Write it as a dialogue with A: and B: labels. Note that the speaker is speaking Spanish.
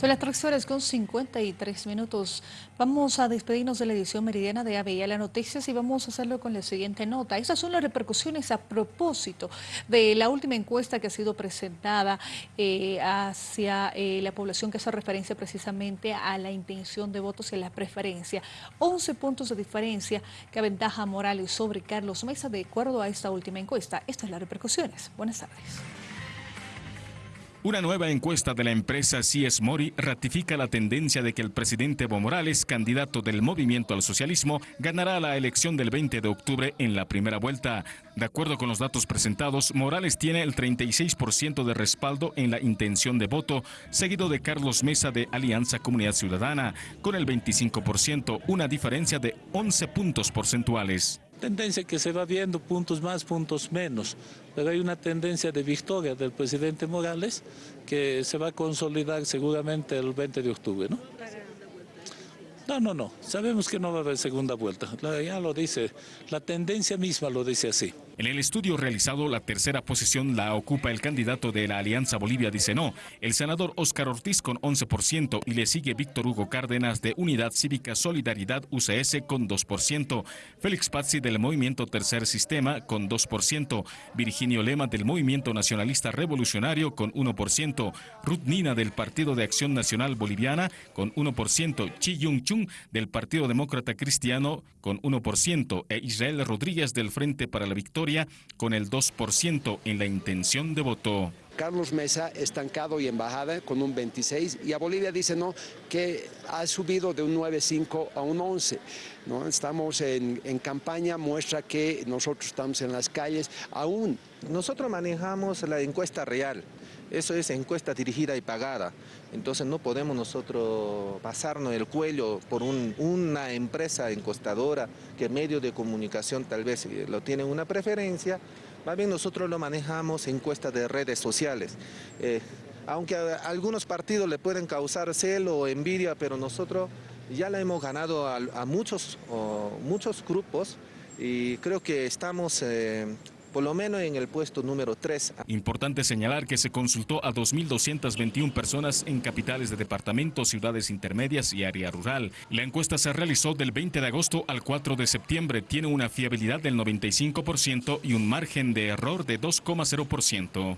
A: Son las 3 horas con 53 minutos. Vamos a despedirnos de la edición meridiana de la Noticias y vamos a hacerlo con la siguiente nota. Estas son las repercusiones a propósito de la última encuesta que ha sido presentada eh, hacia eh, la población que hace referencia precisamente a la intención de votos y a la preferencia. 11 puntos de diferencia que aventaja Morales sobre Carlos Mesa de acuerdo a esta última encuesta. Estas son las repercusiones. Buenas tardes.
B: Una nueva encuesta de la empresa CS Mori ratifica la tendencia de que el presidente Evo Morales, candidato del movimiento al socialismo, ganará la elección del 20 de octubre en la primera vuelta. De acuerdo con los datos presentados, Morales tiene el 36% de respaldo en la intención de voto, seguido de Carlos Mesa de Alianza Comunidad Ciudadana, con el 25%, una diferencia de 11 puntos porcentuales
C: tendencia que se va viendo puntos más, puntos menos, pero hay una tendencia de victoria del presidente Morales que se va a consolidar seguramente el 20 de octubre, ¿no? No, no, no. Sabemos que no va a haber segunda vuelta. Ya lo dice, la tendencia misma lo dice así.
B: En el estudio realizado, la tercera posición la ocupa el candidato de la Alianza Bolivia dice no, el senador Óscar Ortiz con 11% y le sigue Víctor Hugo Cárdenas de Unidad Cívica Solidaridad UCS con 2%, Félix Pazzi del Movimiento Tercer Sistema con 2%, Virginio Lema del Movimiento Nacionalista Revolucionario con 1%, Ruth Nina del Partido de Acción Nacional Boliviana con 1%, Chi Yung Chung del Partido Demócrata Cristiano con 1% e Israel Rodríguez del Frente para la Victoria con el 2% en la intención de voto.
D: Carlos Mesa estancado y embajada con un 26 y a Bolivia dice no que ha subido de un 9.5 a un 11. ¿no? Estamos en, en, campaña, muestra que nosotros estamos en las calles aún.
E: Nosotros manejamos la encuesta real, eso es encuesta dirigida y pagada, entonces no podemos nosotros pasarnos el cuello por una empresa encostadora que medio de comunicación tal vez eh, lo tienen una preferencia, más bien nosotros lo manejamos encuestas de redes sociales. Eh, aunque a algunos partidos le pueden causar celo o envidia, pero nosotros ya la hemos ganado a, muchos, muchos grupos y creo que estamos eh, por lo menos en el puesto número 3.
B: Importante señalar que se consultó a 2.221 personas en capitales de departamentos, ciudades intermedias y área rural. La encuesta se realizó del 20 de agosto al 4 de septiembre. Tiene una fiabilidad del 95% y un margen de error de 2,0%.